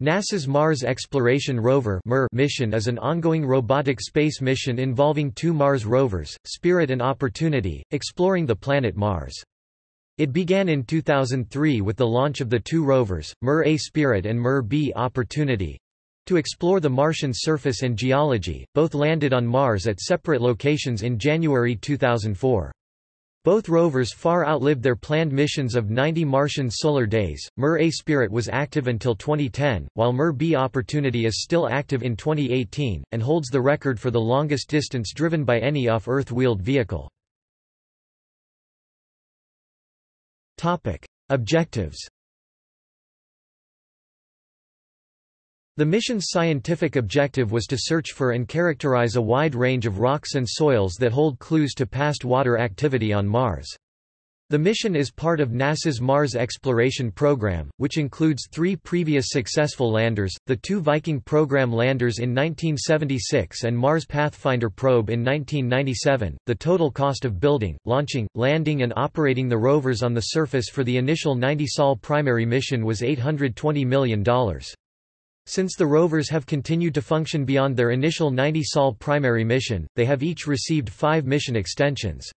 NASA's Mars Exploration Rover mission is an ongoing robotic space mission involving two Mars rovers, Spirit and Opportunity, exploring the planet Mars. It began in 2003 with the launch of the two rovers, MER-A Spirit and MER-B Opportunity—to explore the Martian surface and geology, both landed on Mars at separate locations in January 2004. Both rovers far outlived their planned missions of 90 Martian solar days. MER-A Spirit was active until 2010, while MER-B Opportunity is still active in 2018, and holds the record for the longest distance driven by any off-Earth wheeled vehicle. Objectives The mission's scientific objective was to search for and characterize a wide range of rocks and soils that hold clues to past water activity on Mars. The mission is part of NASA's Mars Exploration Program, which includes three previous successful landers, the two Viking program landers in 1976 and Mars Pathfinder probe in 1997. The total cost of building, launching, landing and operating the rovers on the surface for the initial 90 Sol primary mission was $820 million. Since the rovers have continued to function beyond their initial 90 Sol primary mission, they have each received five mission extensions.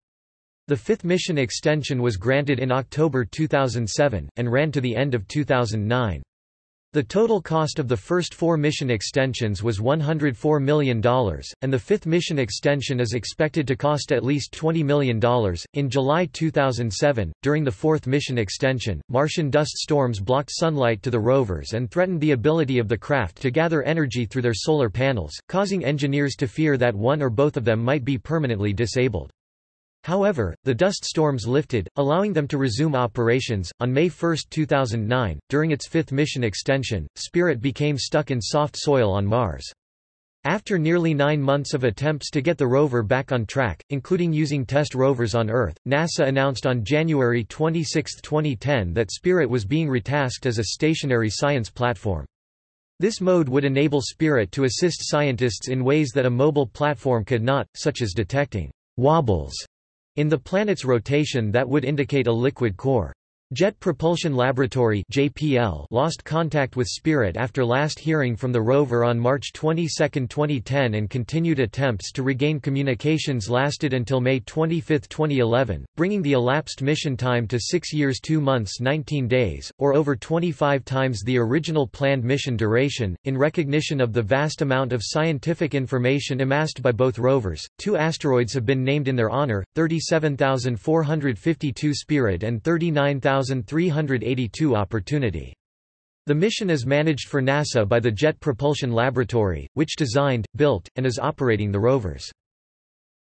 The fifth mission extension was granted in October 2007, and ran to the end of 2009. The total cost of the first four mission extensions was $104 million, and the fifth mission extension is expected to cost at least $20 million. In July 2007, during the fourth mission extension, Martian dust storms blocked sunlight to the rovers and threatened the ability of the craft to gather energy through their solar panels, causing engineers to fear that one or both of them might be permanently disabled. However, the dust storms lifted, allowing them to resume operations. On May 1, 2009, during its fifth mission extension, Spirit became stuck in soft soil on Mars. After nearly nine months of attempts to get the rover back on track, including using test rovers on Earth, NASA announced on January 26, 2010 that Spirit was being retasked as a stationary science platform. This mode would enable Spirit to assist scientists in ways that a mobile platform could not, such as detecting wobbles in the planet's rotation that would indicate a liquid core. Jet Propulsion Laboratory (JPL) lost contact with Spirit after last hearing from the rover on March 22, 2010 and continued attempts to regain communications lasted until May 25, 2011, bringing the elapsed mission time to 6 years 2 months 19 days, or over 25 times the original planned mission duration. In recognition of the vast amount of scientific information amassed by both rovers, two asteroids have been named in their honor, 37452 Spirit and 39000 1,382 Opportunity. The mission is managed for NASA by the Jet Propulsion Laboratory, which designed, built, and is operating the rovers.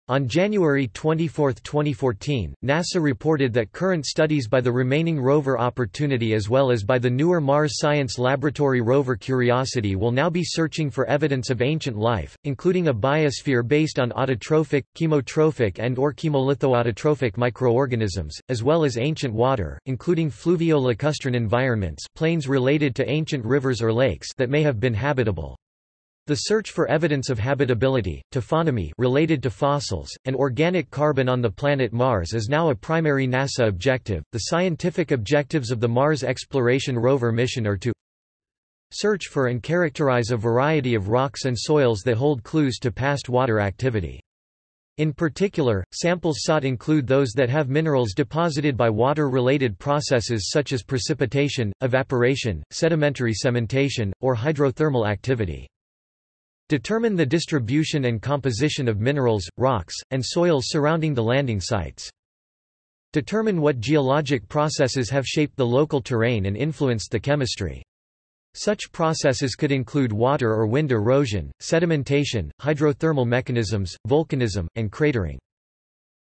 On January 24, 2014, NASA reported that current studies by the remaining rover Opportunity as well as by the newer Mars Science Laboratory rover Curiosity will now be searching for evidence of ancient life, including a biosphere based on autotrophic, chemotrophic and or chemolithoautotrophic microorganisms, as well as ancient water, including fluvio-lacustrine environments plains related to ancient rivers or lakes that may have been habitable. The search for evidence of habitability, taphonomy related to fossils, and organic carbon on the planet Mars is now a primary NASA objective. The scientific objectives of the Mars Exploration Rover mission are to search for and characterize a variety of rocks and soils that hold clues to past water activity. In particular, samples sought include those that have minerals deposited by water-related processes such as precipitation, evaporation, sedimentary cementation, or hydrothermal activity. Determine the distribution and composition of minerals, rocks, and soils surrounding the landing sites. Determine what geologic processes have shaped the local terrain and influenced the chemistry. Such processes could include water or wind erosion, sedimentation, hydrothermal mechanisms, volcanism, and cratering.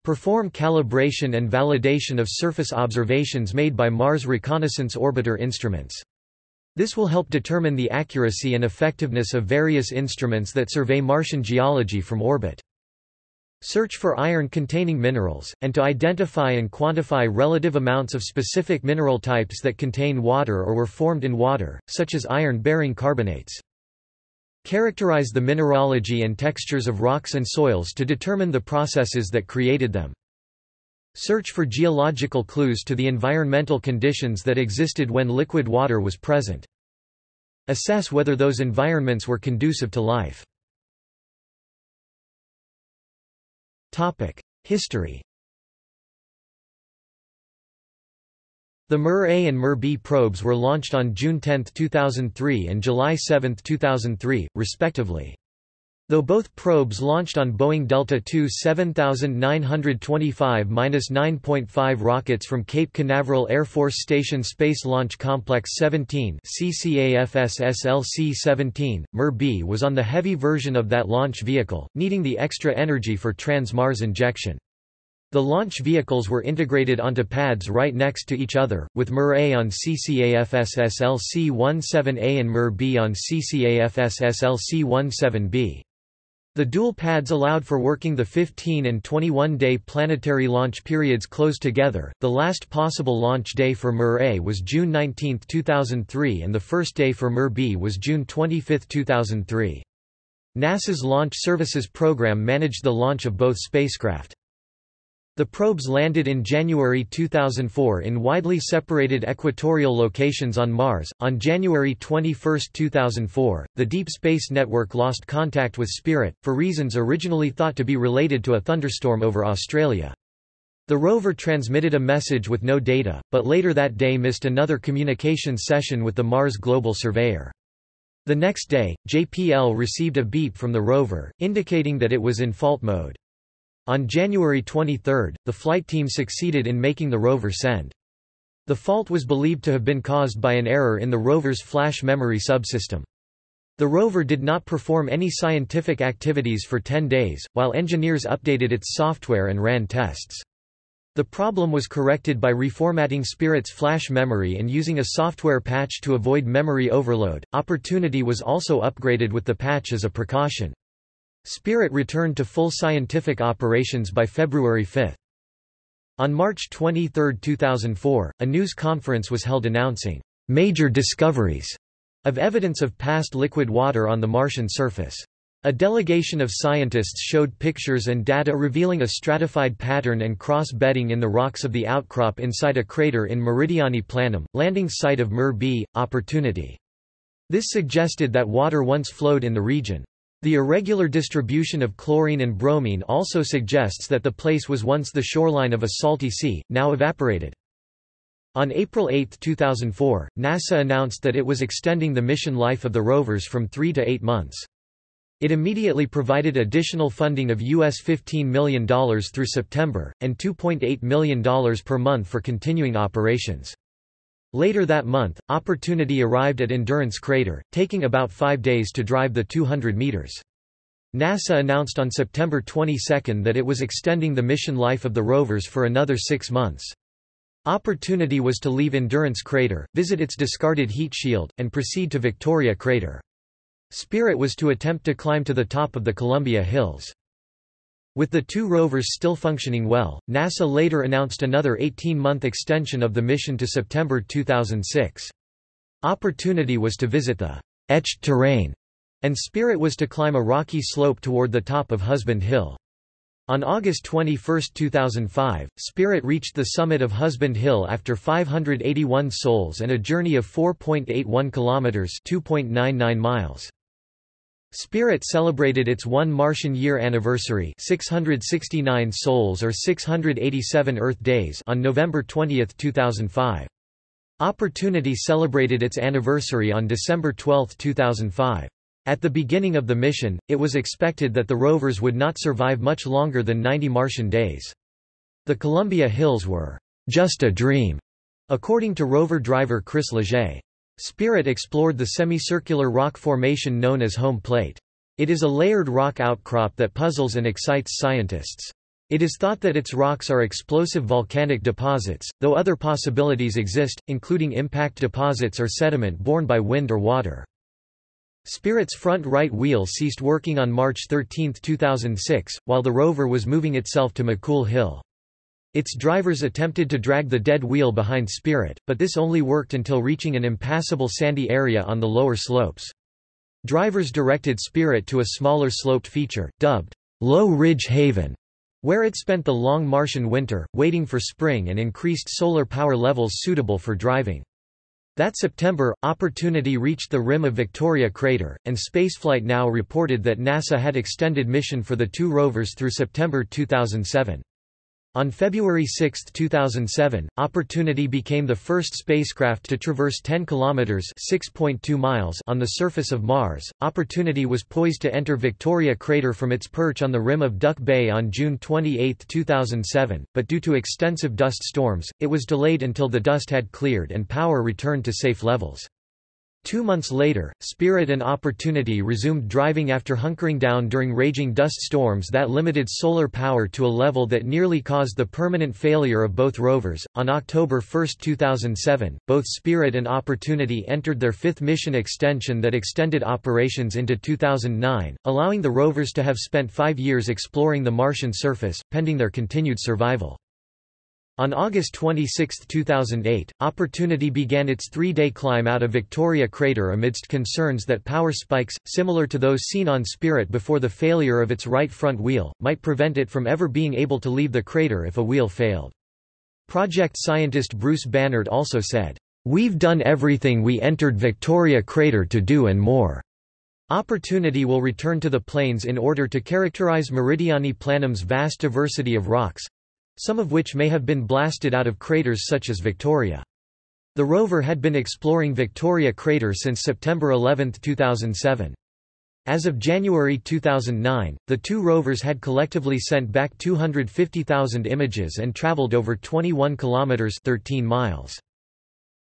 Perform calibration and validation of surface observations made by Mars Reconnaissance Orbiter instruments. This will help determine the accuracy and effectiveness of various instruments that survey Martian geology from orbit. Search for iron-containing minerals, and to identify and quantify relative amounts of specific mineral types that contain water or were formed in water, such as iron-bearing carbonates. Characterize the mineralogy and textures of rocks and soils to determine the processes that created them. Search for geological clues to the environmental conditions that existed when liquid water was present. Assess whether those environments were conducive to life. History The MER-A and MER-B probes were launched on June 10, 2003 and July 7, 2003, respectively. Though both probes launched on Boeing Delta II 7925-9.5 rockets from Cape Canaveral Air Force Station Space Launch Complex 17 CCAFS-SLC-17, MER-B was on the heavy version of that launch vehicle, needing the extra energy for trans-Mars injection. The launch vehicles were integrated onto pads right next to each other, with MER-A on CCAFS-SLC-17A and MER-B on CCAFS-SLC-17B. The dual pads allowed for working the 15 and 21-day planetary launch periods close together. The last possible launch day for MER-A was June 19, 2003 and the first day for MER-B was June 25, 2003. NASA's Launch Services Program managed the launch of both spacecraft. The probes landed in January 2004 in widely separated equatorial locations on Mars. On January 21, 2004, the Deep Space Network lost contact with Spirit, for reasons originally thought to be related to a thunderstorm over Australia. The rover transmitted a message with no data, but later that day missed another communication session with the Mars Global Surveyor. The next day, JPL received a beep from the rover, indicating that it was in fault mode. On January 23, the flight team succeeded in making the rover send. The fault was believed to have been caused by an error in the rover's flash memory subsystem. The rover did not perform any scientific activities for 10 days, while engineers updated its software and ran tests. The problem was corrected by reformatting Spirit's flash memory and using a software patch to avoid memory overload. Opportunity was also upgraded with the patch as a precaution. Spirit returned to full scientific operations by February 5. On March 23, 2004, a news conference was held announcing major discoveries of evidence of past liquid water on the Martian surface. A delegation of scientists showed pictures and data revealing a stratified pattern and cross-bedding in the rocks of the outcrop inside a crater in Meridiani Planum, landing site of MER-B, Opportunity. This suggested that water once flowed in the region. The irregular distribution of chlorine and bromine also suggests that the place was once the shoreline of a salty sea, now evaporated. On April 8, 2004, NASA announced that it was extending the mission life of the rovers from three to eight months. It immediately provided additional funding of US $15 million through September, and $2.8 million per month for continuing operations. Later that month, Opportunity arrived at Endurance Crater, taking about five days to drive the 200 meters. NASA announced on September 22 that it was extending the mission life of the rovers for another six months. Opportunity was to leave Endurance Crater, visit its discarded heat shield, and proceed to Victoria Crater. Spirit was to attempt to climb to the top of the Columbia Hills. With the two rovers still functioning well, NASA later announced another 18-month extension of the mission to September 2006. Opportunity was to visit the etched terrain, and Spirit was to climb a rocky slope toward the top of Husband Hill. On August 21, 2005, Spirit reached the summit of Husband Hill after 581 sols and a journey of 4.81 kilometers (2.99 miles). Spirit celebrated its one Martian year anniversary 669 sols or 687 Earth days on November 20, 2005. Opportunity celebrated its anniversary on December 12, 2005. At the beginning of the mission, it was expected that the rovers would not survive much longer than 90 Martian days. The Columbia Hills were just a dream, according to rover driver Chris Leger. Spirit explored the semicircular rock formation known as home plate. It is a layered rock outcrop that puzzles and excites scientists. It is thought that its rocks are explosive volcanic deposits, though other possibilities exist, including impact deposits or sediment borne by wind or water. Spirit's front right wheel ceased working on March 13, 2006, while the rover was moving itself to McCool Hill. Its drivers attempted to drag the dead wheel behind Spirit, but this only worked until reaching an impassable sandy area on the lower slopes. Drivers directed Spirit to a smaller sloped feature, dubbed Low Ridge Haven, where it spent the long Martian winter, waiting for spring and increased solar power levels suitable for driving. That September, Opportunity reached the rim of Victoria crater, and Spaceflight Now reported that NASA had extended mission for the two rovers through September 2007. On February 6, 2007, Opportunity became the first spacecraft to traverse 10 kilometers (6.2 miles) on the surface of Mars. Opportunity was poised to enter Victoria crater from its perch on the rim of Duck Bay on June 28, 2007, but due to extensive dust storms, it was delayed until the dust had cleared and power returned to safe levels. Two months later, Spirit and Opportunity resumed driving after hunkering down during raging dust storms that limited solar power to a level that nearly caused the permanent failure of both rovers. On October 1, 2007, both Spirit and Opportunity entered their fifth mission extension that extended operations into 2009, allowing the rovers to have spent five years exploring the Martian surface, pending their continued survival. On August 26, 2008, Opportunity began its three-day climb out of Victoria crater amidst concerns that power spikes, similar to those seen on Spirit before the failure of its right front wheel, might prevent it from ever being able to leave the crater if a wheel failed. Project scientist Bruce Banerdt also said, "...we've done everything we entered Victoria crater to do and more." Opportunity will return to the plains in order to characterize Meridiani Planum's vast diversity of rocks, some of which may have been blasted out of craters such as Victoria. The rover had been exploring Victoria crater since September 11, 2007. As of January 2009, the two rovers had collectively sent back 250,000 images and traveled over 21 kilometers 13 miles.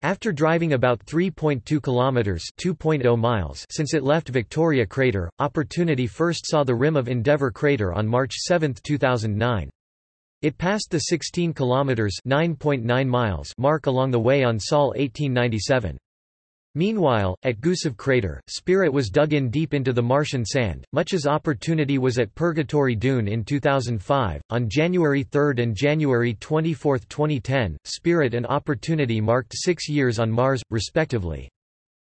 After driving about 3.2 kilometers (2.0 miles) since it left Victoria crater, Opportunity first saw the rim of Endeavour crater on March 7, 2009. It passed the 16 kilometers (9.9 miles) mark along the way on Sol 1897. Meanwhile, at Gusev crater, Spirit was dug in deep into the Martian sand, much as Opportunity was at Purgatory Dune in 2005. On January 3 and January 24, 2010, Spirit and Opportunity marked six years on Mars, respectively.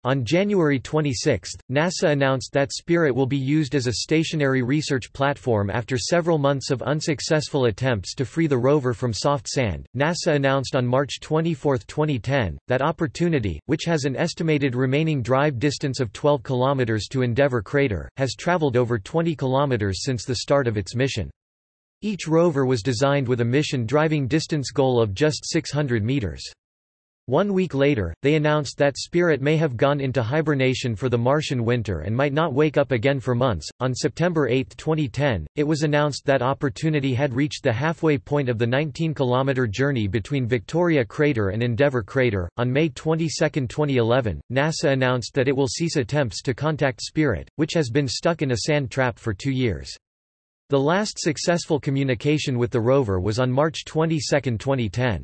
On January 26, NASA announced that Spirit will be used as a stationary research platform after several months of unsuccessful attempts to free the rover from soft sand. NASA announced on March 24, 2010, that Opportunity, which has an estimated remaining drive distance of 12 km to Endeavour crater, has traveled over 20 km since the start of its mission. Each rover was designed with a mission driving distance goal of just 600 meters. One week later, they announced that Spirit may have gone into hibernation for the Martian winter and might not wake up again for months. On September 8, 2010, it was announced that Opportunity had reached the halfway point of the 19 kilometer journey between Victoria Crater and Endeavour Crater. On May 22, 2011, NASA announced that it will cease attempts to contact Spirit, which has been stuck in a sand trap for two years. The last successful communication with the rover was on March 22, 2010.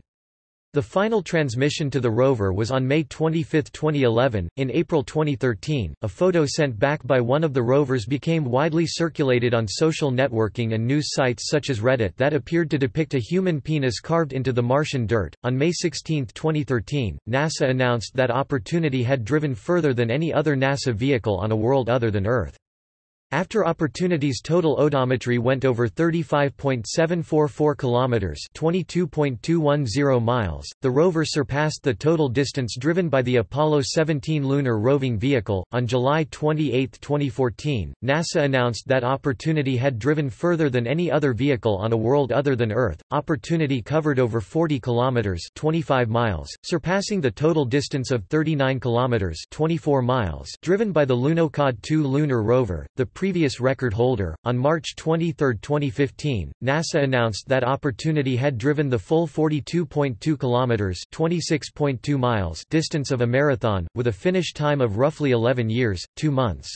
The final transmission to the rover was on May 25, 2011. In April 2013, a photo sent back by one of the rovers became widely circulated on social networking and news sites such as Reddit that appeared to depict a human penis carved into the Martian dirt. On May 16, 2013, NASA announced that Opportunity had driven further than any other NASA vehicle on a world other than Earth. After Opportunity's total odometry went over 35.744 kilometers, 22.210 miles, the rover surpassed the total distance driven by the Apollo 17 lunar roving vehicle. On July 28, 2014, NASA announced that Opportunity had driven further than any other vehicle on a world other than Earth. Opportunity covered over 40 kilometers, 25 miles, surpassing the total distance of 39 kilometers, 24 miles, driven by the Lunokhod 2 lunar rover. The previous record holder. On March 23, 2015, NASA announced that Opportunity had driven the full 42.2 kilometers (26.2 miles) distance of a marathon with a finish time of roughly 11 years, 2 months.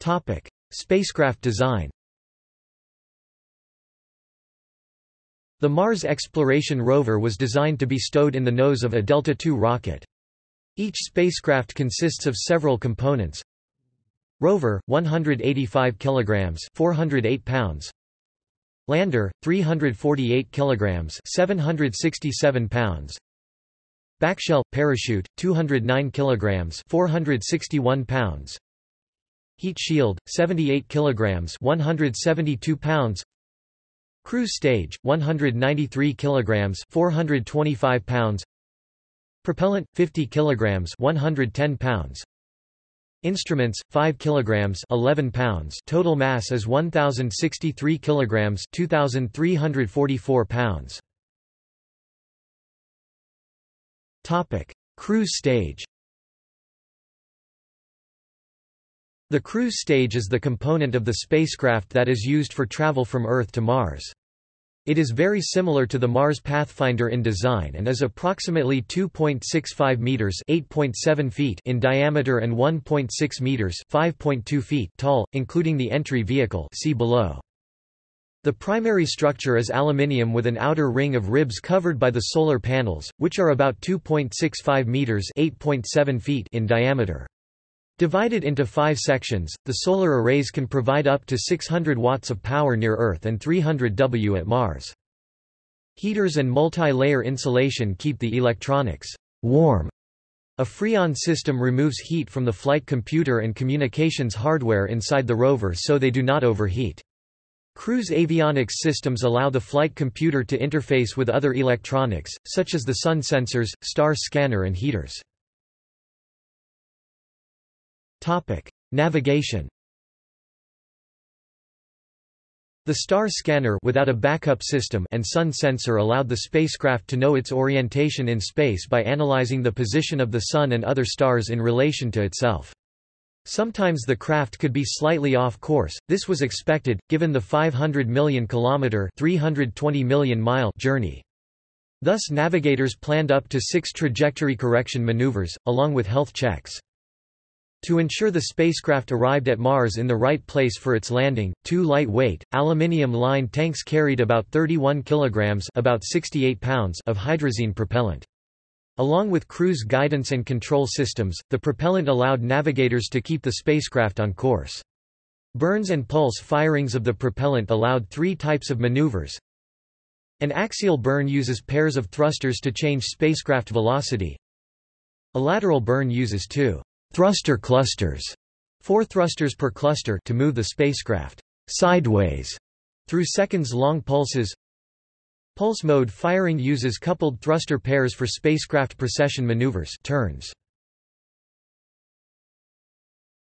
Topic: Spacecraft design. The Mars Exploration Rover was designed to be stowed in the nose of a Delta II rocket. Each spacecraft consists of several components. Rover 185 kilograms, 408 pounds. Lander 348 kilograms, 767 pounds. Backshell parachute 209 kilograms, 461 pounds. Heat shield 78 kilograms, 172 pounds. Cruise stage 193 kilograms 425 pounds Propellant 50 kilograms 110 pounds. Instruments 5 kilograms 11 pounds. Total mass is 1063 kilograms 2344 pounds. Topic. Cruise stage The cruise stage is the component of the spacecraft that is used for travel from Earth to Mars. It is very similar to the Mars Pathfinder in design and is approximately 2.65 meters (8.7 feet) in diameter and 1.6 meters (5.2 feet) tall, including the entry vehicle. See below. The primary structure is aluminium with an outer ring of ribs covered by the solar panels, which are about 2.65 meters (8.7 feet) in diameter. Divided into five sections, the solar arrays can provide up to 600 watts of power near Earth and 300 W at Mars. Heaters and multi-layer insulation keep the electronics warm. A Freon system removes heat from the flight computer and communications hardware inside the rover so they do not overheat. Cruise avionics systems allow the flight computer to interface with other electronics, such as the sun sensors, star scanner and heaters. Topic: Navigation. The star scanner without a backup system and sun sensor allowed the spacecraft to know its orientation in space by analyzing the position of the sun and other stars in relation to itself. Sometimes the craft could be slightly off course. This was expected given the 500 million kilometer, 320 million mile journey. Thus navigators planned up to 6 trajectory correction maneuvers along with health checks. To ensure the spacecraft arrived at Mars in the right place for its landing, two lightweight, aluminium-lined tanks carried about 31 kilograms about 68 pounds of hydrazine propellant. Along with cruise guidance and control systems, the propellant allowed navigators to keep the spacecraft on course. Burns and pulse firings of the propellant allowed three types of maneuvers. An axial burn uses pairs of thrusters to change spacecraft velocity. A lateral burn uses two thruster clusters, four thrusters per cluster to move the spacecraft sideways through seconds-long pulses. Pulse mode firing uses coupled thruster pairs for spacecraft precession maneuvers turns.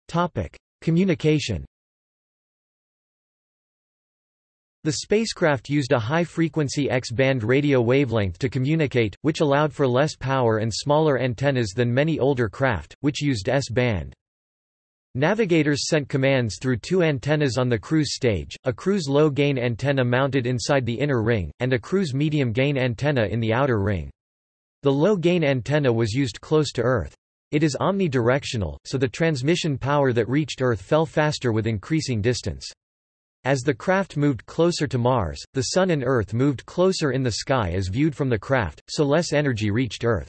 Topic: Communication. The spacecraft used a high-frequency X-band radio wavelength to communicate, which allowed for less power and smaller antennas than many older craft, which used S-band. Navigators sent commands through two antennas on the cruise stage, a cruise low-gain antenna mounted inside the inner ring, and a cruise medium-gain antenna in the outer ring. The low-gain antenna was used close to Earth. It is omnidirectional, so the transmission power that reached Earth fell faster with increasing distance. As the craft moved closer to Mars, the Sun and Earth moved closer in the sky as viewed from the craft, so less energy reached Earth.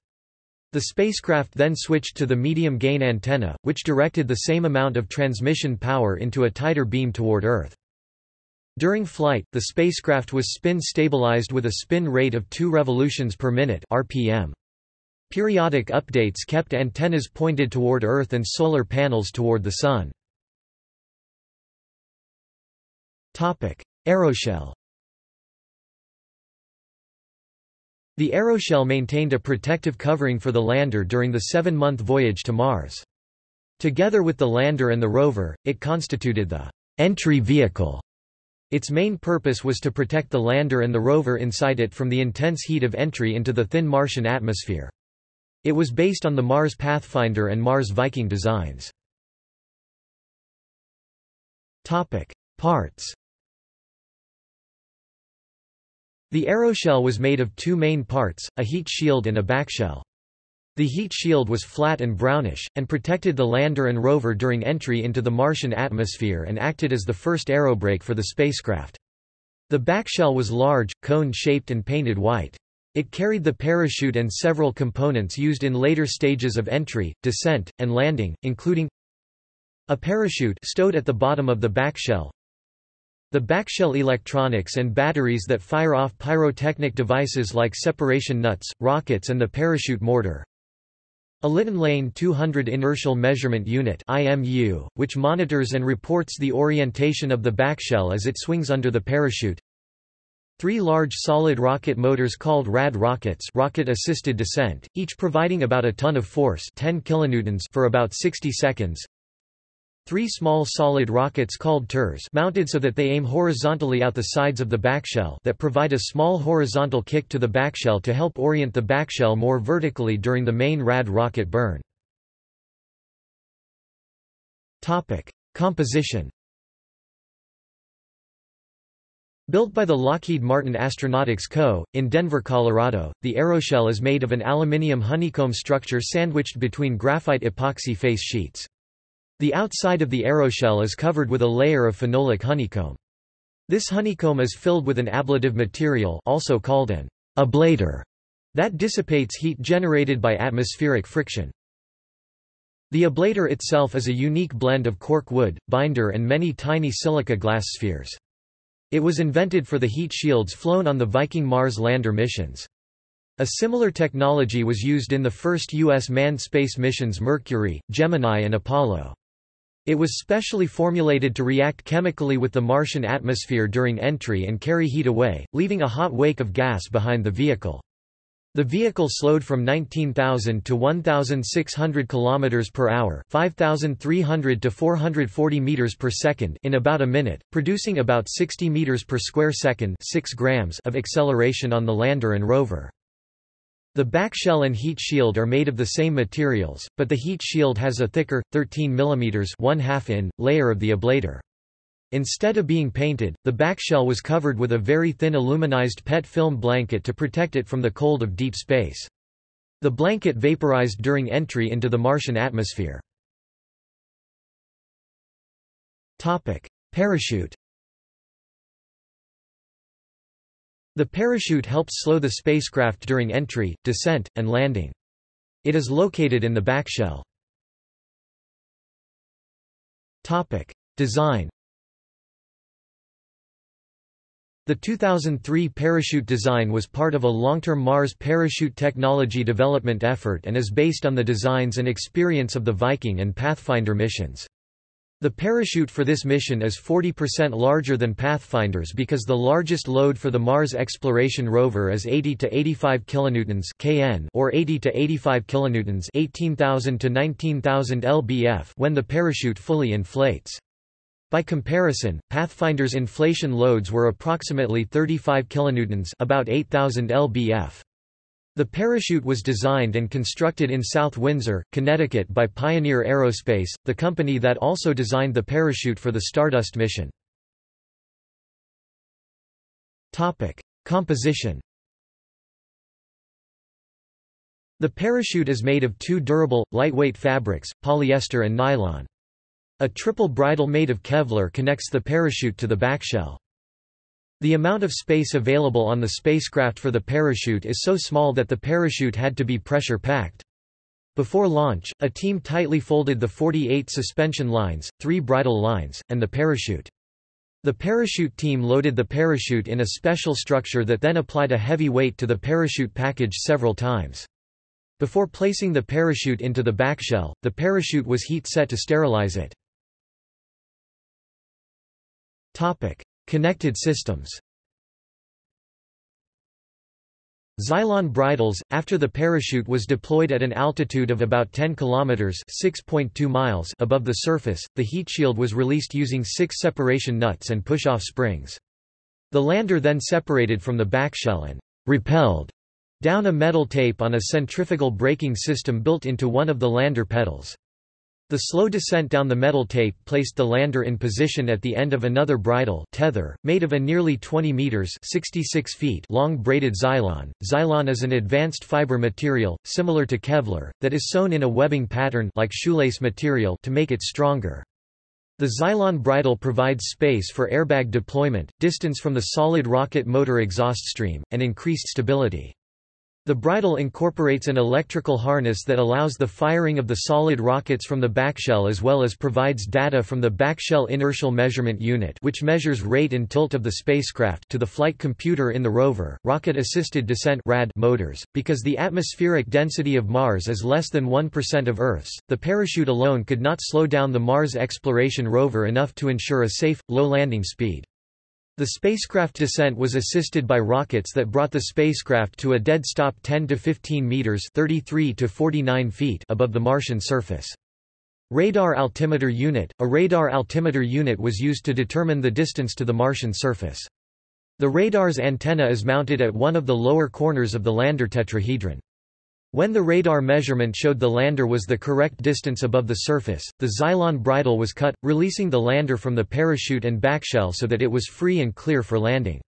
The spacecraft then switched to the medium-gain antenna, which directed the same amount of transmission power into a tighter beam toward Earth. During flight, the spacecraft was spin-stabilized with a spin rate of 2 revolutions per minute RPM. Periodic updates kept antennas pointed toward Earth and solar panels toward the Sun. Aeroshell The aeroshell maintained a protective covering for the lander during the seven-month voyage to Mars. Together with the lander and the rover, it constituted the entry vehicle. Its main purpose was to protect the lander and the rover inside it from the intense heat of entry into the thin Martian atmosphere. It was based on the Mars Pathfinder and Mars Viking designs. Parts the aeroshell was made of two main parts, a heat shield and a backshell. The heat shield was flat and brownish, and protected the lander and rover during entry into the Martian atmosphere and acted as the first aerobrake for the spacecraft. The backshell was large, cone-shaped and painted white. It carried the parachute and several components used in later stages of entry, descent, and landing, including a parachute stowed at the bottom of the backshell, the backshell electronics and batteries that fire off pyrotechnic devices like separation nuts, rockets and the parachute mortar. A Litton LN-200 Inertial Measurement Unit IMU, which monitors and reports the orientation of the backshell as it swings under the parachute. Three large solid rocket motors called RAD rockets rocket-assisted descent, each providing about a ton of force 10 kilonewtons for about 60 seconds. Three small solid rockets called TIRS mounted so that they aim horizontally out the sides of the backshell that provide a small horizontal kick to the backshell to help orient the backshell more vertically during the main RAD rocket burn. Composition Built by the Lockheed Martin Astronautics Co., in Denver, Colorado, the aeroshell is made of an aluminium honeycomb structure sandwiched between graphite epoxy face sheets. The outside of the aeroshell is covered with a layer of phenolic honeycomb. This honeycomb is filled with an ablative material also called an ablator that dissipates heat generated by atmospheric friction. The ablator itself is a unique blend of cork wood, binder and many tiny silica glass spheres. It was invented for the heat shields flown on the Viking Mars lander missions. A similar technology was used in the first U.S. manned space missions Mercury, Gemini and Apollo. It was specially formulated to react chemically with the Martian atmosphere during entry and carry heat away, leaving a hot wake of gas behind the vehicle. The vehicle slowed from 19,000 to 1,600 km per hour, 5,300 to 440 meters per second in about a minute, producing about 60 meters per square second, 6 grams of acceleration on the lander and rover. The back shell and heat shield are made of the same materials, but the heat shield has a thicker, 13 mm 1 in, layer of the ablator. Instead of being painted, the back shell was covered with a very thin aluminized PET film blanket to protect it from the cold of deep space. The blanket vaporized during entry into the Martian atmosphere. Parachute The parachute helps slow the spacecraft during entry, descent, and landing. It is located in the backshell. Design The 2003 parachute design was part of a long-term Mars parachute technology development effort and is based on the designs and experience of the Viking and Pathfinder missions. The parachute for this mission is 40% larger than Pathfinder's because the largest load for the Mars exploration rover is 80 to 85 kilonewtons (kN) or 80 to 85 kilonewtons (18,000 to 19,000 lbf) when the parachute fully inflates. By comparison, Pathfinder's inflation loads were approximately 35 kilonewtons, about 8,000 lbf. The parachute was designed and constructed in South Windsor, Connecticut by Pioneer Aerospace, the company that also designed the parachute for the Stardust mission. Topic: Composition The parachute is made of two durable, lightweight fabrics, polyester and nylon. A triple bridle made of Kevlar connects the parachute to the backshell. The amount of space available on the spacecraft for the parachute is so small that the parachute had to be pressure-packed. Before launch, a team tightly folded the 48 suspension lines, three bridle lines, and the parachute. The parachute team loaded the parachute in a special structure that then applied a heavy weight to the parachute package several times. Before placing the parachute into the backshell, the parachute was heat set to sterilize it. Connected systems Zylon bridles after the parachute was deployed at an altitude of about 10 kilometers (6.2 miles) above the surface, the heat shield was released using six separation nuts and push-off springs. The lander then separated from the backshell and repelled down a metal tape on a centrifugal braking system built into one of the lander petals. The slow descent down the metal tape placed the lander in position at the end of another bridle tether, made of a nearly 20 meters 66 feet long braided Zylon. Zylon is an advanced fiber material, similar to Kevlar, that is sewn in a webbing pattern like shoelace material to make it stronger. The Zylon bridle provides space for airbag deployment, distance from the solid rocket motor exhaust stream, and increased stability. The bridle incorporates an electrical harness that allows the firing of the solid rockets from the backshell as well as provides data from the backshell inertial measurement unit which measures rate and tilt of the spacecraft to the flight computer in the rover. Rocket-assisted descent (RAD) motors because the atmospheric density of Mars is less than 1% of Earth's. The parachute alone could not slow down the Mars exploration rover enough to ensure a safe low landing speed. The spacecraft descent was assisted by rockets that brought the spacecraft to a dead stop 10 to 15 meters (33 to 49 feet) above the Martian surface. Radar altimeter unit – A radar altimeter unit was used to determine the distance to the Martian surface. The radar's antenna is mounted at one of the lower corners of the lander tetrahedron. When the radar measurement showed the lander was the correct distance above the surface, the Zylon bridle was cut, releasing the lander from the parachute and backshell so that it was free and clear for landing.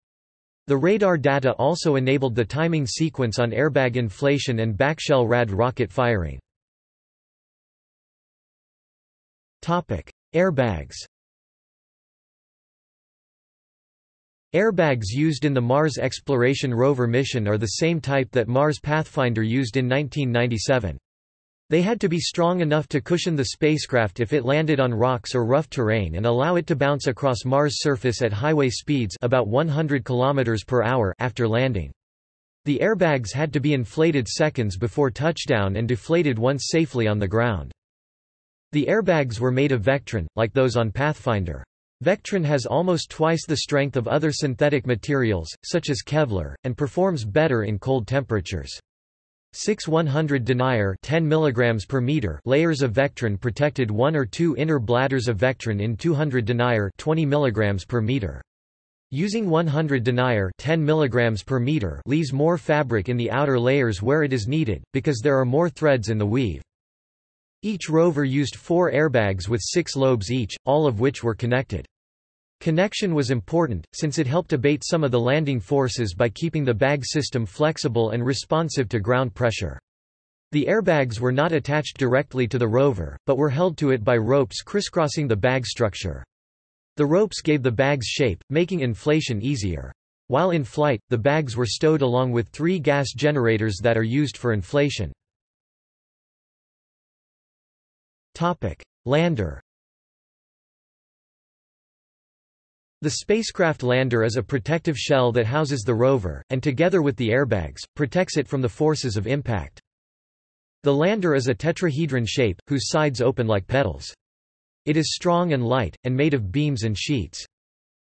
The radar data also enabled the timing sequence on airbag inflation and backshell rad rocket firing. Topic: Airbags Airbags used in the Mars Exploration Rover mission are the same type that Mars Pathfinder used in 1997. They had to be strong enough to cushion the spacecraft if it landed on rocks or rough terrain and allow it to bounce across Mars' surface at highway speeds about 100 km per hour after landing. The airbags had to be inflated seconds before touchdown and deflated once safely on the ground. The airbags were made of Vectran, like those on Pathfinder. Vectran has almost twice the strength of other synthetic materials, such as Kevlar, and performs better in cold temperatures. 6 100 denier 10 mg per meter layers of Vectran protected one or two inner bladders of Vectran in 200 denier 20 mg per meter. Using 100 denier 10 mg per meter leaves more fabric in the outer layers where it is needed, because there are more threads in the weave. Each rover used four airbags with six lobes each, all of which were connected. Connection was important, since it helped abate some of the landing forces by keeping the bag system flexible and responsive to ground pressure. The airbags were not attached directly to the rover, but were held to it by ropes crisscrossing the bag structure. The ropes gave the bag's shape, making inflation easier. While in flight, the bags were stowed along with three gas generators that are used for inflation. Lander The spacecraft lander is a protective shell that houses the rover, and together with the airbags, protects it from the forces of impact. The lander is a tetrahedron shape, whose sides open like petals. It is strong and light, and made of beams and sheets.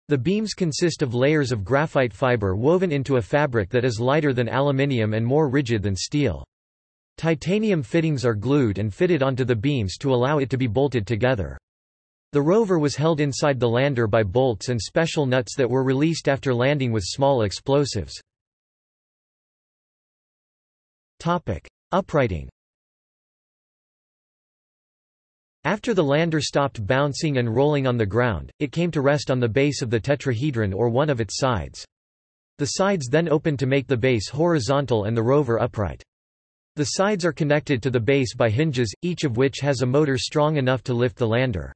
The beams consist of layers of graphite fiber woven into a fabric that is lighter than aluminium and more rigid than steel. Titanium fittings are glued and fitted onto the beams to allow it to be bolted together. The rover was held inside the lander by bolts and special nuts that were released after landing with small explosives. Topic. Uprighting After the lander stopped bouncing and rolling on the ground, it came to rest on the base of the tetrahedron or one of its sides. The sides then opened to make the base horizontal and the rover upright. The sides are connected to the base by hinges, each of which has a motor strong enough to lift the lander.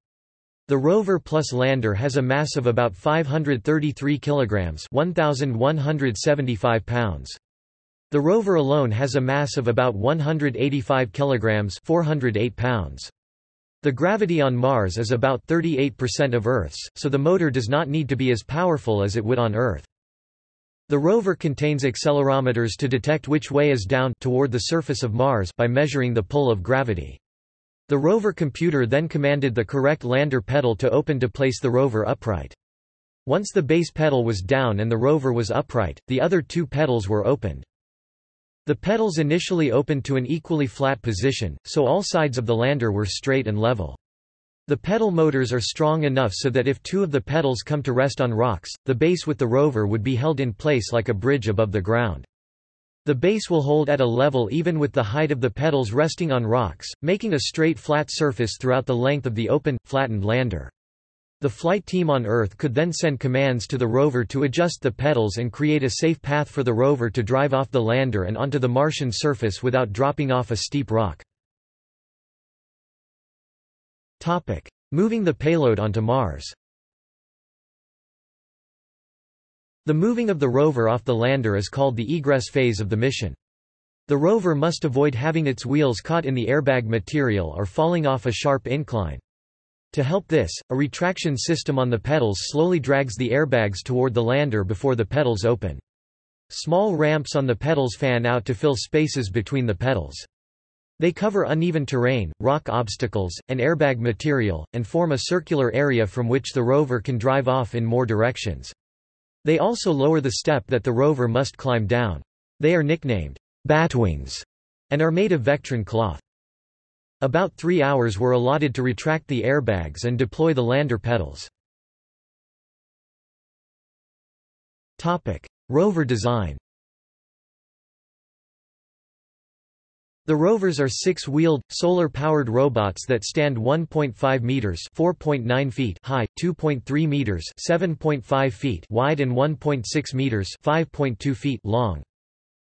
The rover plus lander has a mass of about 533 kilograms, 1175 pounds. The rover alone has a mass of about 185 kilograms, 408 pounds. The gravity on Mars is about 38% of Earth's, so the motor does not need to be as powerful as it would on Earth. The rover contains accelerometers to detect which way is down toward the surface of Mars by measuring the pull of gravity. The rover computer then commanded the correct lander petal to open to place the rover upright. Once the base petal was down and the rover was upright, the other two petals were opened. The petals initially opened to an equally flat position, so all sides of the lander were straight and level. The petal motors are strong enough so that if two of the petals come to rest on rocks, the base with the rover would be held in place like a bridge above the ground. The base will hold at a level even with the height of the petals resting on rocks, making a straight flat surface throughout the length of the open, flattened lander. The flight team on Earth could then send commands to the rover to adjust the petals and create a safe path for the rover to drive off the lander and onto the Martian surface without dropping off a steep rock. Moving the payload onto Mars The moving of the rover off the lander is called the egress phase of the mission. The rover must avoid having its wheels caught in the airbag material or falling off a sharp incline. To help this, a retraction system on the petals slowly drags the airbags toward the lander before the petals open. Small ramps on the petals fan out to fill spaces between the petals. They cover uneven terrain, rock obstacles, and airbag material, and form a circular area from which the rover can drive off in more directions. They also lower the step that the rover must climb down. They are nicknamed batwings and are made of Vectran cloth. About three hours were allotted to retract the airbags and deploy the lander petals. Rover design The rovers are six-wheeled, solar-powered robots that stand 1.5 meters (4.9 feet) high, 2.3 meters (7.5 feet) wide and 1.6 meters (5.2 feet) long.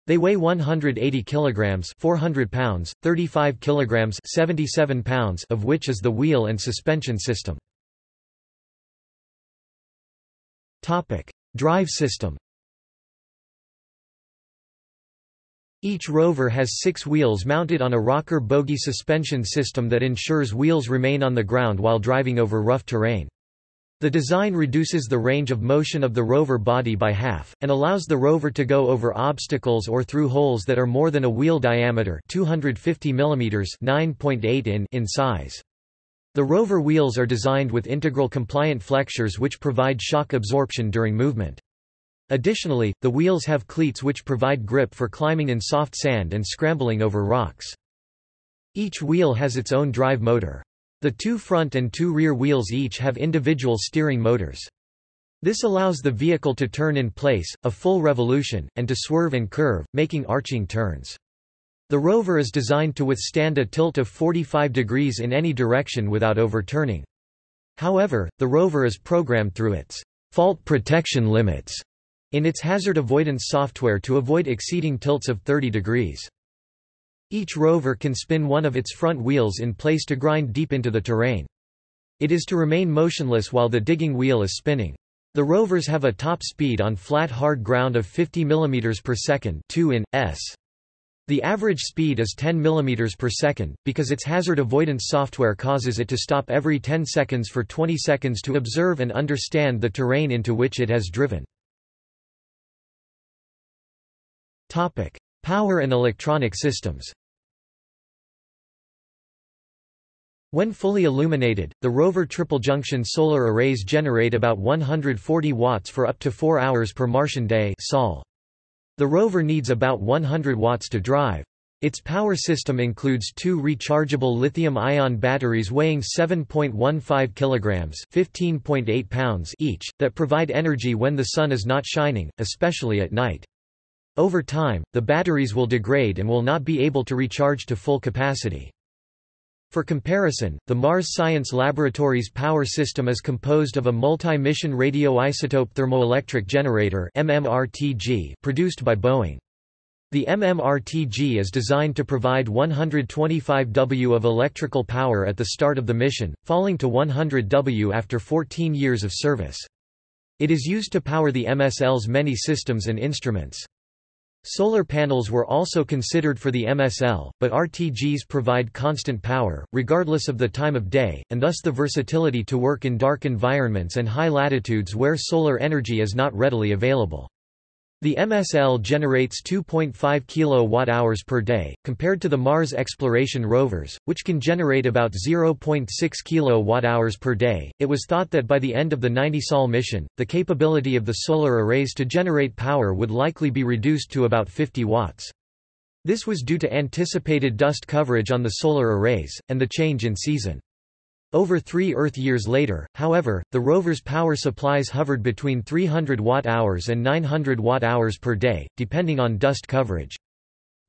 They weigh 180 kilograms (400 pounds), 35 kilograms (77 pounds) of which is the wheel and suspension system. Topic: Drive system. Each rover has six wheels mounted on a rocker bogie suspension system that ensures wheels remain on the ground while driving over rough terrain. The design reduces the range of motion of the rover body by half, and allows the rover to go over obstacles or through holes that are more than a wheel diameter 250 mm 9.8 in in size. The rover wheels are designed with integral compliant flexures which provide shock absorption during movement. Additionally, the wheels have cleats which provide grip for climbing in soft sand and scrambling over rocks. Each wheel has its own drive motor. The two front and two rear wheels each have individual steering motors. This allows the vehicle to turn in place, a full revolution, and to swerve and curve, making arching turns. The rover is designed to withstand a tilt of 45 degrees in any direction without overturning. However, the rover is programmed through its fault protection limits in its hazard avoidance software to avoid exceeding tilts of 30 degrees. Each rover can spin one of its front wheels in place to grind deep into the terrain. It is to remain motionless while the digging wheel is spinning. The rovers have a top speed on flat hard ground of 50 mm per second 2 in, s. The average speed is 10 mm per second, because its hazard avoidance software causes it to stop every 10 seconds for 20 seconds to observe and understand the terrain into which it has driven. Power and electronic systems. When fully illuminated, the rover triple-junction solar arrays generate about 140 watts for up to 4 hours per Martian day. The rover needs about 100 watts to drive. Its power system includes two rechargeable lithium-ion batteries weighing 7.15 kilograms (15.8 pounds) each, that provide energy when the sun is not shining, especially at night. Over time, the batteries will degrade and will not be able to recharge to full capacity. For comparison, the Mars Science Laboratory's power system is composed of a multi-mission radioisotope thermoelectric generator MMRTG produced by Boeing. The MMRTG is designed to provide 125 W of electrical power at the start of the mission, falling to 100 W after 14 years of service. It is used to power the MSL's many systems and instruments. Solar panels were also considered for the MSL, but RTGs provide constant power, regardless of the time of day, and thus the versatility to work in dark environments and high latitudes where solar energy is not readily available. The MSL generates 2.5 kWh per day, compared to the Mars exploration rovers, which can generate about 0.6 kWh per day. It was thought that by the end of the 90 Sol mission, the capability of the solar arrays to generate power would likely be reduced to about 50 watts. This was due to anticipated dust coverage on the solar arrays, and the change in season. Over three Earth years later, however, the rover's power supplies hovered between 300 watt-hours and 900 watt-hours per day, depending on dust coverage.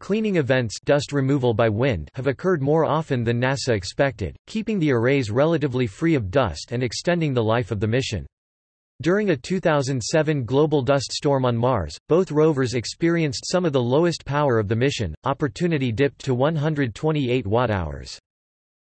Cleaning events dust removal by wind have occurred more often than NASA expected, keeping the arrays relatively free of dust and extending the life of the mission. During a 2007 global dust storm on Mars, both rovers experienced some of the lowest power of the mission, Opportunity dipped to 128 watt-hours.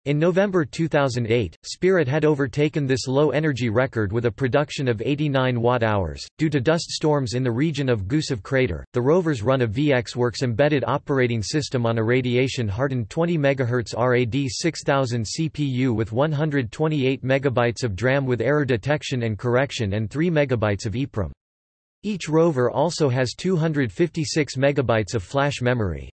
In November 2008, Spirit had overtaken this low-energy record with a production of 89 watt-hours. Due to dust storms in the region of Gusev crater, the rovers run a VxWorks embedded operating system on a radiation-hardened 20 MHz RAD 6000 CPU with 128 MB of DRAM with error detection and correction and 3 MB of EEPROM. Each rover also has 256 MB of flash memory.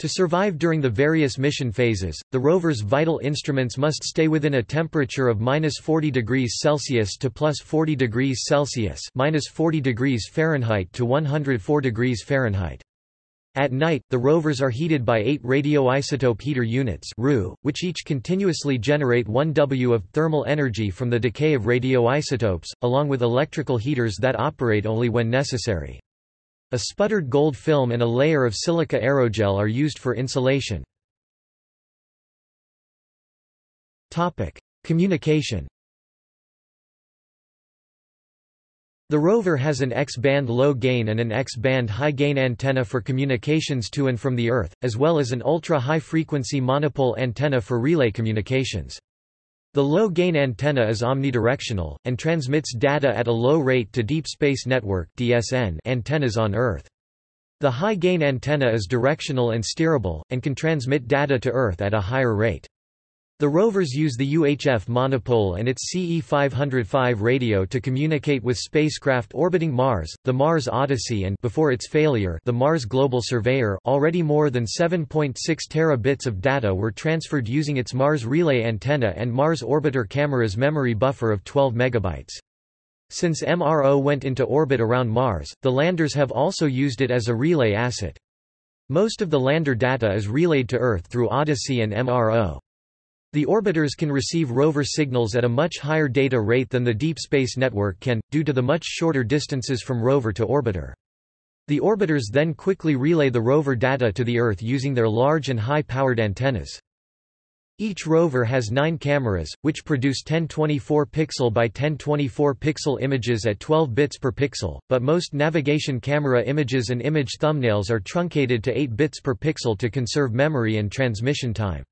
To survive during the various mission phases, the rover's vital instruments must stay within a temperature of minus 40 degrees Celsius to plus 40 degrees Celsius minus 40 degrees Fahrenheit to 104 degrees Fahrenheit. At night, the rovers are heated by eight radioisotope heater units which each continuously generate 1 W of thermal energy from the decay of radioisotopes, along with electrical heaters that operate only when necessary. A sputtered gold film and a layer of silica aerogel are used for insulation. Communication The rover has an X-band low-gain and an X-band high-gain antenna for communications to and from the Earth, as well as an ultra-high-frequency monopole antenna for relay communications. The low-gain antenna is omnidirectional, and transmits data at a low rate to Deep Space Network antennas on Earth. The high-gain antenna is directional and steerable, and can transmit data to Earth at a higher rate. The rovers use the UHF monopole and its CE-505 radio to communicate with spacecraft orbiting Mars, the Mars Odyssey and before its failure, the Mars Global Surveyor already more than 7.6 terabits of data were transferred using its Mars relay antenna and Mars orbiter camera's memory buffer of 12 megabytes. Since MRO went into orbit around Mars, the landers have also used it as a relay asset. Most of the lander data is relayed to Earth through Odyssey and MRO. The orbiters can receive rover signals at a much higher data rate than the Deep Space Network can, due to the much shorter distances from rover to orbiter. The orbiters then quickly relay the rover data to the Earth using their large and high-powered antennas. Each rover has nine cameras, which produce 1024 pixel by 1024 pixel images at 12 bits per pixel, but most navigation camera images and image thumbnails are truncated to 8 bits per pixel to conserve memory and transmission time.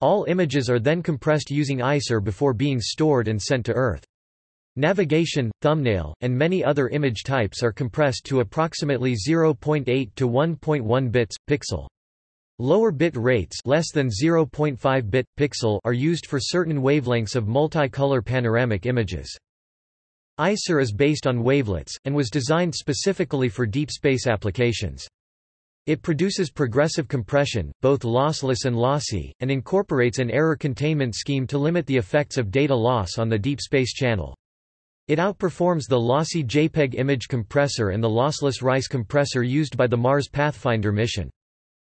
All images are then compressed using ICER before being stored and sent to Earth. Navigation, thumbnail, and many other image types are compressed to approximately 0.8 to 1.1 bits pixel. Lower bit rates less than 0.5 bit pixel are used for certain wavelengths of multicolor panoramic images. ICER is based on wavelets, and was designed specifically for deep space applications. It produces progressive compression, both lossless and lossy, and incorporates an error containment scheme to limit the effects of data loss on the deep space channel. It outperforms the lossy JPEG image compressor and the lossless RICE compressor used by the Mars Pathfinder mission.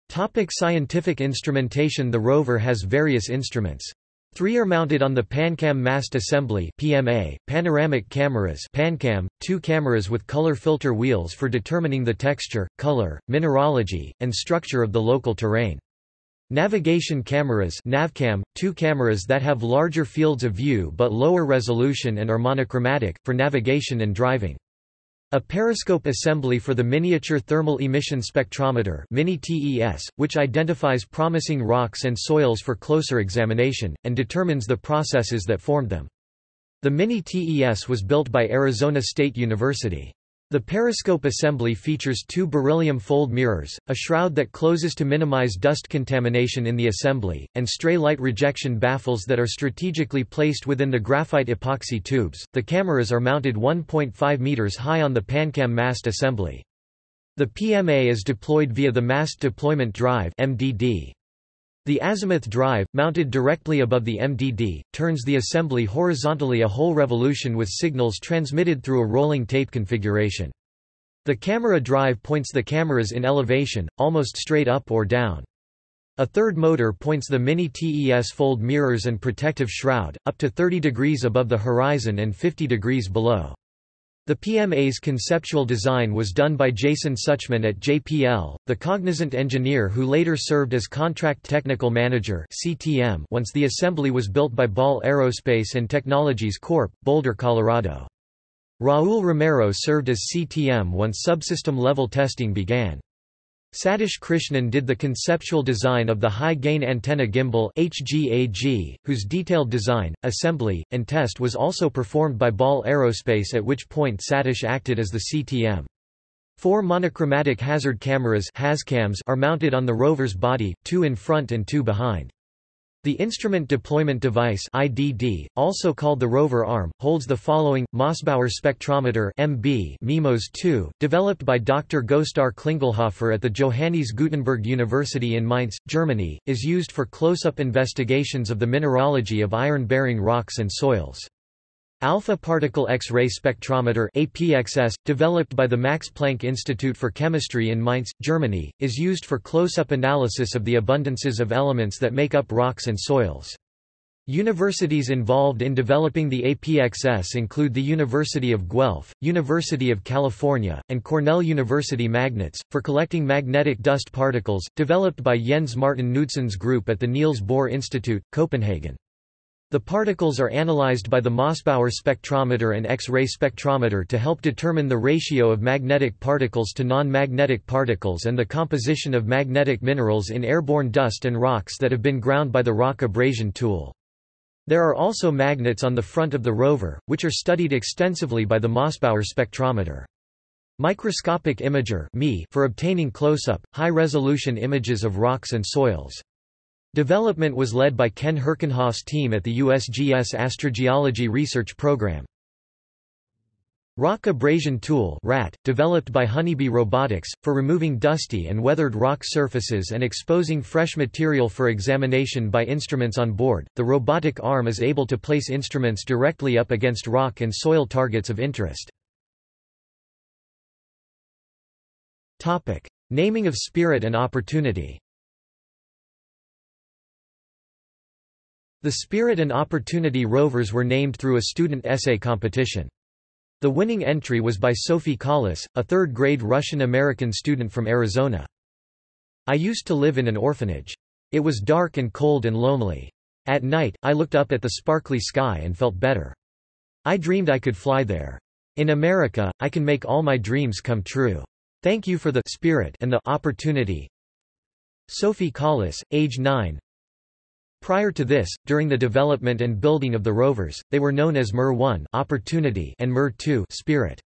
Topic scientific instrumentation The rover has various instruments. Three are mounted on the PanCam mast assembly PMA, panoramic cameras PanCam, two cameras with color filter wheels for determining the texture, color, mineralogy, and structure of the local terrain. Navigation cameras Navcam, two cameras that have larger fields of view but lower resolution and are monochromatic, for navigation and driving. A periscope assembly for the Miniature Thermal Emission Spectrometer which identifies promising rocks and soils for closer examination, and determines the processes that formed them. The MINI-TES was built by Arizona State University. The periscope assembly features two beryllium fold mirrors, a shroud that closes to minimize dust contamination in the assembly, and stray light rejection baffles that are strategically placed within the graphite epoxy tubes. The cameras are mounted 1.5 meters high on the PanCam mast assembly. The PMA is deployed via the Mast Deployment Drive (MDD). The azimuth drive, mounted directly above the MDD, turns the assembly horizontally a whole revolution with signals transmitted through a rolling tape configuration. The camera drive points the cameras in elevation, almost straight up or down. A third motor points the Mini-TES fold mirrors and protective shroud, up to 30 degrees above the horizon and 50 degrees below. The PMA's conceptual design was done by Jason Suchman at JPL, the cognizant engineer who later served as Contract Technical Manager CTM once the assembly was built by Ball Aerospace and Technologies Corp., Boulder, Colorado. Raul Romero served as CTM once subsystem-level testing began. Satish Krishnan did the conceptual design of the high-gain antenna gimbal HGAG, whose detailed design, assembly, and test was also performed by Ball Aerospace at which point Satish acted as the CTM. Four monochromatic hazard cameras are mounted on the rover's body, two in front and two behind. The Instrument Deployment Device IDD, also called the rover arm, holds the following, Mossbauer spectrometer MB MIMOS 2, developed by Dr. Gostar Klingelhofer at the Johannes Gutenberg University in Mainz, Germany, is used for close-up investigations of the mineralogy of iron-bearing rocks and soils. Alpha Particle X-ray Spectrometer APXS, developed by the Max Planck Institute for Chemistry in Mainz, Germany, is used for close-up analysis of the abundances of elements that make up rocks and soils. Universities involved in developing the APXS include the University of Guelph, University of California, and Cornell University Magnets, for collecting magnetic dust particles, developed by Jens Martin Knudsen's group at the Niels Bohr Institute, Copenhagen. The particles are analyzed by the Mossbauer spectrometer and X-ray spectrometer to help determine the ratio of magnetic particles to non-magnetic particles and the composition of magnetic minerals in airborne dust and rocks that have been ground by the rock abrasion tool. There are also magnets on the front of the rover, which are studied extensively by the Mossbauer spectrometer. Microscopic Imager for obtaining close-up, high-resolution images of rocks and soils. Development was led by Ken Herkenhoff's team at the USGS Astrogeology Research Program. Rock Abrasion Tool RAT, developed by Honeybee Robotics, for removing dusty and weathered rock surfaces and exposing fresh material for examination by instruments on board, the robotic arm is able to place instruments directly up against rock and soil targets of interest. Naming of Spirit and Opportunity The Spirit and Opportunity rovers were named through a student essay competition. The winning entry was by Sophie Collis, a third-grade Russian-American student from Arizona. I used to live in an orphanage. It was dark and cold and lonely. At night, I looked up at the sparkly sky and felt better. I dreamed I could fly there. In America, I can make all my dreams come true. Thank you for the spirit and the opportunity. Sophie Collis, age 9, Prior to this, during the development and building of the rovers, they were known as MER-1 opportunity and MER-2 spirit.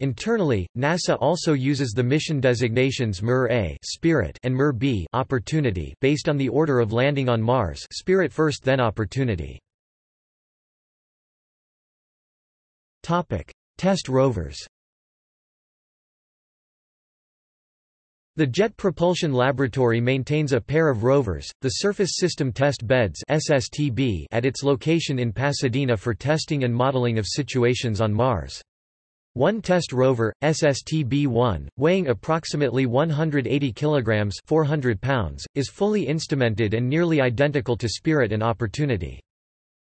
Internally, NASA also uses the mission designations MER-A spirit and MER-B opportunity based on the order of landing on Mars spirit first then opportunity. Topic: Test rovers The Jet Propulsion Laboratory maintains a pair of rovers, the Surface System Test Beds SSTB, at its location in Pasadena for testing and modeling of situations on Mars. One test rover, SSTB-1, weighing approximately 180 kilograms (400 pounds), is fully instrumented and nearly identical to Spirit and Opportunity.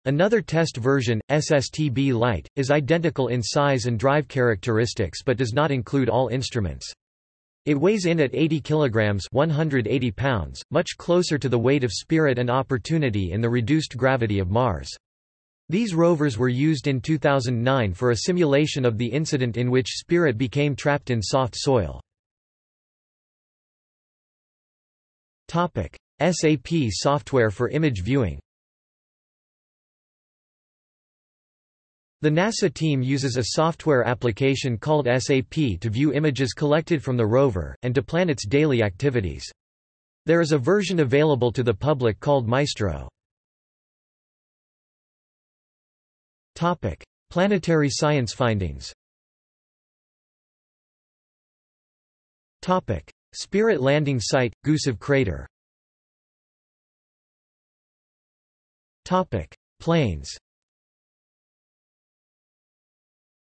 Another test version, SSTB Lite, is identical in size and drive characteristics but does not include all instruments. It weighs in at 80 kilograms 180 pounds, much closer to the weight of Spirit and Opportunity in the reduced gravity of Mars. These rovers were used in 2009 for a simulation of the incident in which Spirit became trapped in soft soil. SAP software for image viewing The NASA team uses a software application called SAP to view images collected from the rover, and to plan its daily activities. There is a version available to the public called Maestro. Topic. Planetary science findings Topic. Spirit landing site, Gusev crater Topic. Plains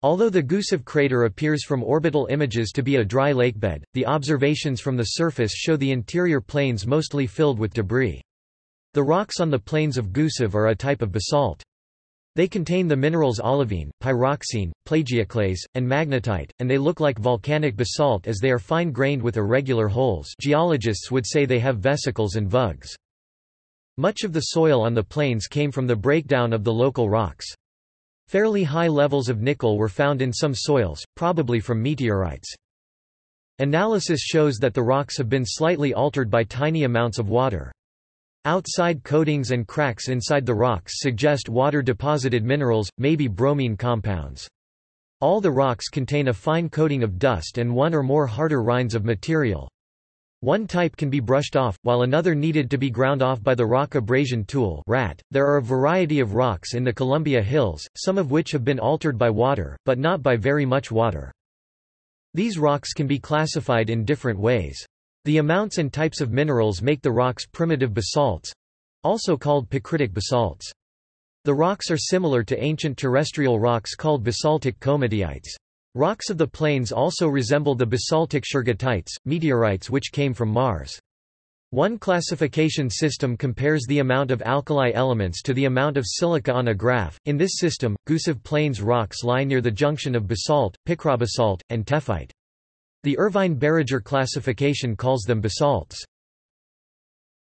Although the Gusev crater appears from orbital images to be a dry lakebed, the observations from the surface show the interior plains mostly filled with debris. The rocks on the plains of Gusev are a type of basalt. They contain the minerals olivine, pyroxene, plagioclase, and magnetite, and they look like volcanic basalt as they are fine-grained with irregular holes geologists would say they have vesicles and vugs. Much of the soil on the plains came from the breakdown of the local rocks. Fairly high levels of nickel were found in some soils, probably from meteorites. Analysis shows that the rocks have been slightly altered by tiny amounts of water. Outside coatings and cracks inside the rocks suggest water-deposited minerals, maybe bromine compounds. All the rocks contain a fine coating of dust and one or more harder rinds of material. One type can be brushed off, while another needed to be ground off by the rock abrasion tool RAT. .There are a variety of rocks in the Columbia Hills, some of which have been altered by water, but not by very much water. These rocks can be classified in different ways. The amounts and types of minerals make the rocks primitive basalts—also called picritic basalts. The rocks are similar to ancient terrestrial rocks called basaltic komatiites. Rocks of the plains also resemble the basaltic shergottites, meteorites which came from Mars. One classification system compares the amount of alkali elements to the amount of silica on a graph. In this system, Gusev Plains rocks lie near the junction of basalt, picrobasalt, and tephrite. The Irvine-Barager classification calls them basalts.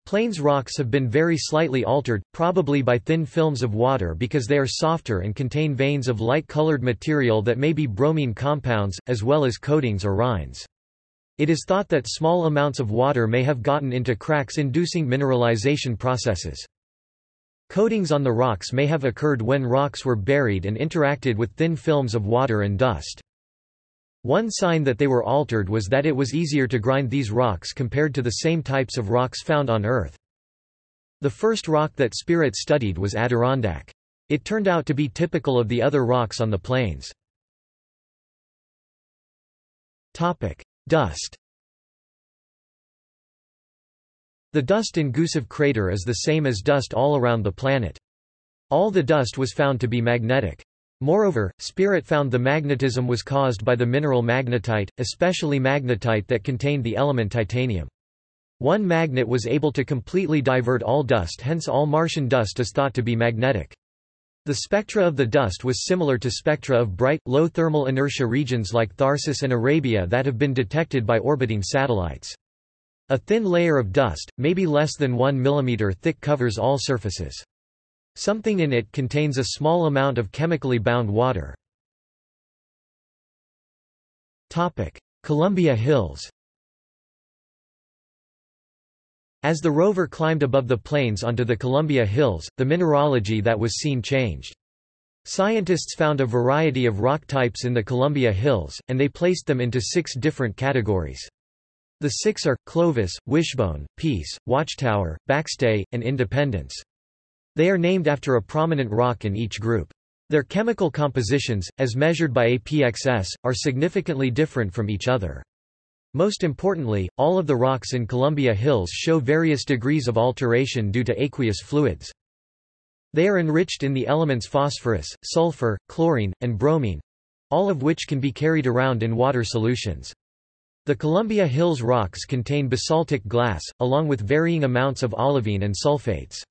Plains rocks have been very slightly altered, probably by thin films of water because they are softer and contain veins of light-colored material that may be bromine compounds, as well as coatings or rinds. It is thought that small amounts of water may have gotten into cracks inducing mineralization processes. Coatings on the rocks may have occurred when rocks were buried and interacted with thin films of water and dust. One sign that they were altered was that it was easier to grind these rocks compared to the same types of rocks found on Earth. The first rock that Spirit studied was Adirondack. It turned out to be typical of the other rocks on the plains. Dust The dust in Gusev crater is the same as dust all around the planet. All the dust was found to be magnetic. Moreover, Spirit found the magnetism was caused by the mineral magnetite, especially magnetite that contained the element titanium. One magnet was able to completely divert all dust hence all Martian dust is thought to be magnetic. The spectra of the dust was similar to spectra of bright, low thermal inertia regions like Tharsis and Arabia that have been detected by orbiting satellites. A thin layer of dust, maybe less than 1 mm thick covers all surfaces. Something in it contains a small amount of chemically bound water. Columbia Hills As the rover climbed above the plains onto the Columbia Hills, the mineralogy that was seen changed. Scientists found a variety of rock types in the Columbia Hills, and they placed them into six different categories. The six are, Clovis, Wishstone, Peace, Watchtower, Backstay, and Independence. They are named after a prominent rock in each group. Their chemical compositions, as measured by APXS, are significantly different from each other. Most importantly, all of the rocks in Columbia Hills show various degrees of alteration due to aqueous fluids. They are enriched in the elements phosphorus, sulfur, chlorine, and bromine—all of which can be carried around in water solutions. The Columbia Hills rocks contain basaltic glass, along with varying amounts of olivine and sulfates.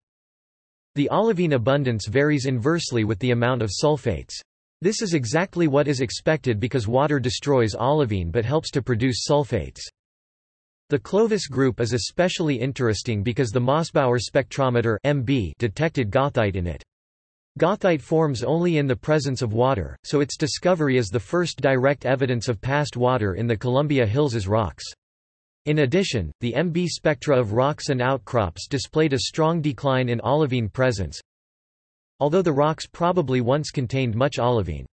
The olivine abundance varies inversely with the amount of sulfates. This is exactly what is expected because water destroys olivine but helps to produce sulfates. The Clovis group is especially interesting because the Mossbauer spectrometer MB detected goethite in it. Goethite forms only in the presence of water, so its discovery is the first direct evidence of past water in the Columbia Hills' rocks. In addition, the MB spectra of rocks and outcrops displayed a strong decline in olivine presence, although the rocks probably once contained much olivine.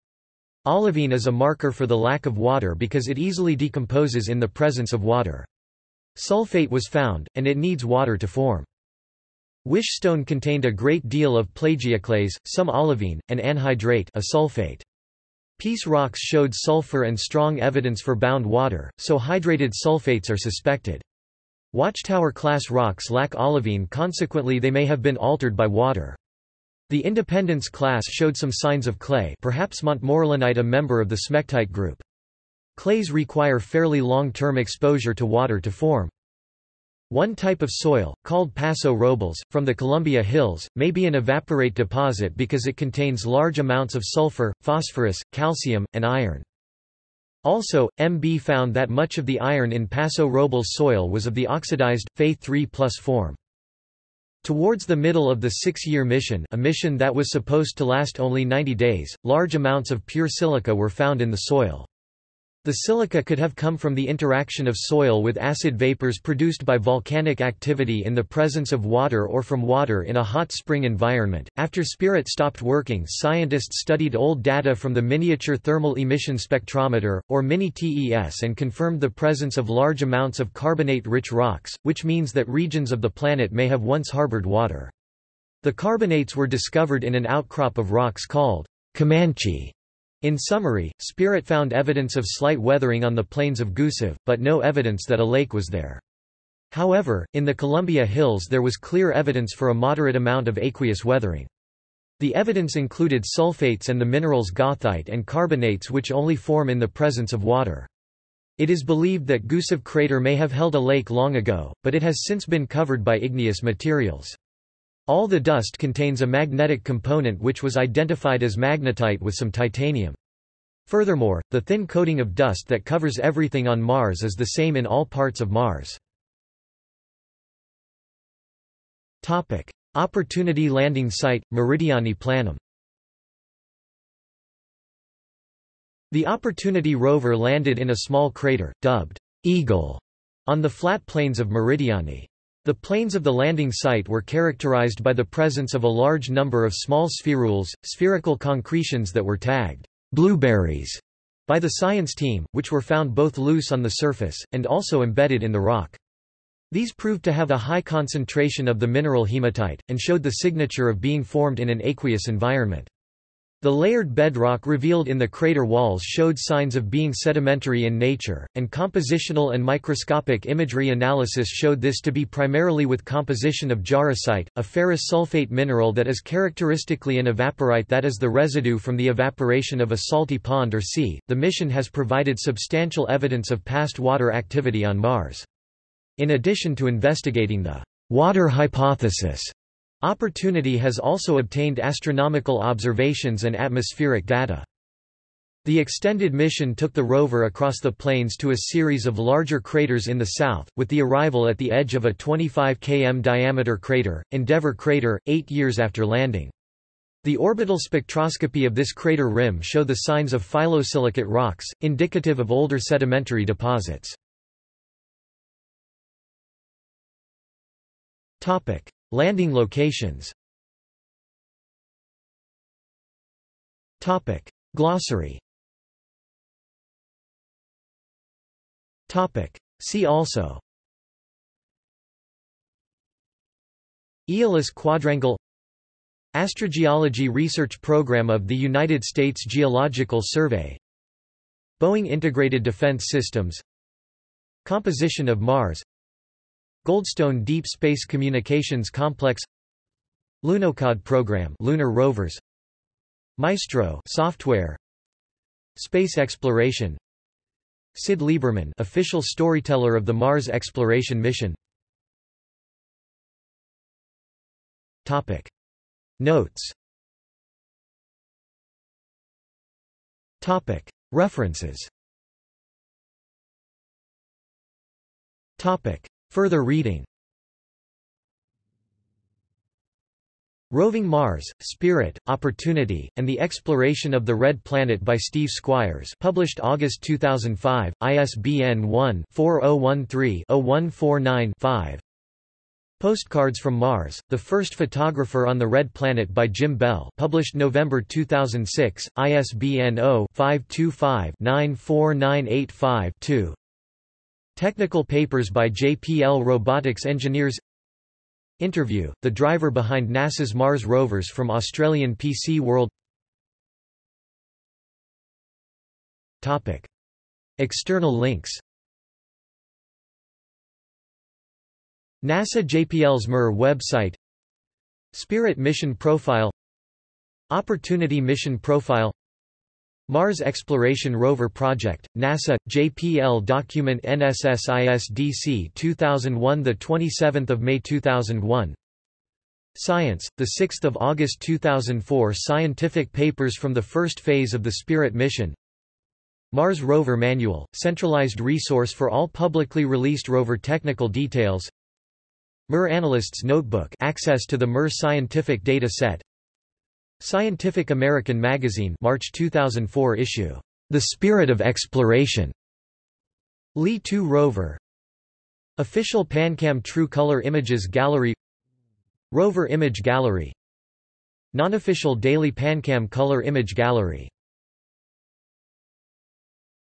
Olivine is a marker for the lack of water because it easily decomposes in the presence of water. Sulfate was found, and it needs water to form. Wishstone contained a great deal of plagioclase, some olivine, and anhydrite a sulfate. Peace rocks showed sulfur and strong evidence for bound water, so hydrated sulfates are suspected. Watchtower-class rocks lack olivine consequently they may have been altered by water. The Independence class showed some signs of clay perhaps Montmorillonite a member of the smectite group. Clays require fairly long-term exposure to water to form. One type of soil, called Paso Robles, from the Columbia Hills, may be an evaporite deposit because it contains large amounts of sulfur, phosphorus, calcium, and iron. Also, MB found that much of the iron in Paso Robles soil was of the oxidized, Fe3 form. Towards the middle of the six-year mission a mission that was supposed to last only 90 days, large amounts of pure silica were found in the soil. The silica could have come from the interaction of soil with acid vapors produced by volcanic activity in the presence of water or from water in a hot spring environment. After Spirit stopped working, scientists studied old data from the Miniature Thermal Emission Spectrometer, or MINI-TES and confirmed the presence of large amounts of carbonate-rich rocks, which means that regions of the planet may have once harbored water. The carbonates were discovered in an outcrop of rocks called Comanche in summary, Spirit found evidence of slight weathering on the plains of Gusev, but no evidence that a lake was there. However, in the Columbia Hills there was clear evidence for a moderate amount of aqueous weathering. The evidence included sulfates and the minerals goethite and carbonates which only form in the presence of water. It is believed that Gusev crater may have held a lake long ago, but it has since been covered by igneous materials. All the dust contains a magnetic component which was identified as magnetite with some titanium. Furthermore, the thin coating of dust that covers everything on Mars is the same in all parts of Mars. Topic: Opportunity landing site, Meridiani Planum The Opportunity rover landed in a small crater, dubbed Eagle, on the flat plains of Meridiani. The plains of the landing site were characterized by the presence of a large number of small spherules, spherical concretions that were tagged blueberries by the science team, which were found both loose on the surface, and also embedded in the rock. These proved to have a high concentration of the mineral hematite, and showed the signature of being formed in an aqueous environment. The layered bedrock revealed in the crater walls showed signs of being sedimentary in nature, and compositional and microscopic imagery analysis showed this to be primarily with composition of jarosite, a ferrous sulfate mineral that is characteristically an evaporite that is the residue from the evaporation of a salty pond or sea. The mission has provided substantial evidence of past water activity on Mars. In addition to investigating the water hypothesis, Opportunity has also obtained astronomical observations and atmospheric data. The extended mission took the rover across the plains to a series of larger craters in the south, with the arrival at the edge of a 25 km diameter crater, Endeavour crater, eight years after landing. The orbital spectroscopy of this crater rim show the signs of phyllosilicate rocks, indicative of older sedimentary deposits. Landing locations. Topic. Glossary. Topic. See also. Aeolis quadrangle. Astrogeology Research Program of the United States Geological Survey. Boeing Integrated Defense Systems. Composition of Mars Goldstone Deep Space Communications Complex Lunokhod program lunar rovers Maestro software Space exploration Sid Lieberman official storyteller of the Mars exploration mission. Topic. Notes. Topic. References. Topic Further reading. Roving Mars, Spirit, Opportunity, and the Exploration of the Red Planet by Steve Squyres published August 2005, ISBN 1-4013-0149-5 Postcards from Mars, The First Photographer on the Red Planet by Jim Bell published November 2006, ISBN 0-525-94985-2 Technical papers by JPL Robotics Engineers. Interview, the driver behind NASA's Mars rovers from Australian PC World. Topic. External links. NASA JPL's MER website. Spirit Mission Profile. Opportunity Mission Profile Mars Exploration Rover Project, NASA, JPL Document NSSISDC 2001 The 27th of May 2001 Science, the 6th of August 2004 Scientific papers from the first phase of the Spirit mission. Mars Rover Manual, centralized resource for all publicly released rover technical details. MER Analyst's Notebook access to the MER scientific data set Scientific American Magazine March 2004 issue The Spirit of Exploration. Lee 2 rover. Official PanCam True Color Images Gallery. Rover Image Gallery. Nonofficial Daily PanCam Color Image Gallery